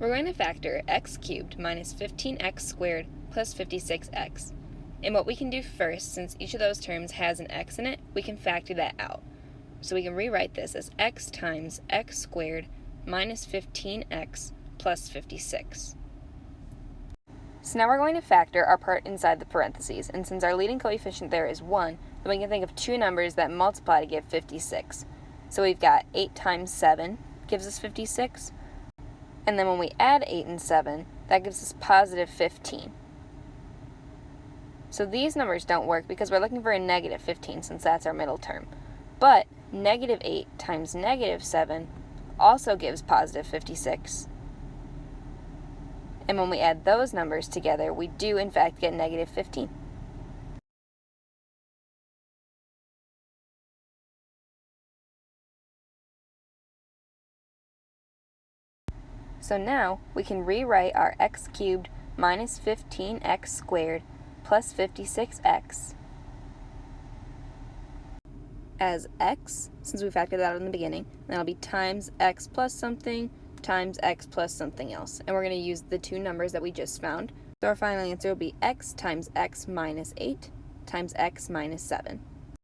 We're going to factor x cubed minus 15x squared plus 56x. And what we can do first, since each of those terms has an x in it, we can factor that out. So we can rewrite this as x times x squared minus 15x plus 56. So now we're going to factor our part inside the parentheses, and since our leading coefficient there is 1, then we can think of two numbers that multiply to give 56. So we've got 8 times 7 gives us 56, and then when we add 8 and 7, that gives us positive 15. So these numbers don't work because we're looking for a negative 15 since that's our middle term. But negative 8 times negative 7 also gives positive 56. And when we add those numbers together, we do in fact get negative 15. So now we can rewrite our x cubed minus 15x squared plus 56x as x, since we factored that out in the beginning, that'll be times x plus something times x plus something else. And we're going to use the two numbers that we just found. So our final answer will be x times x minus 8 times x minus 7.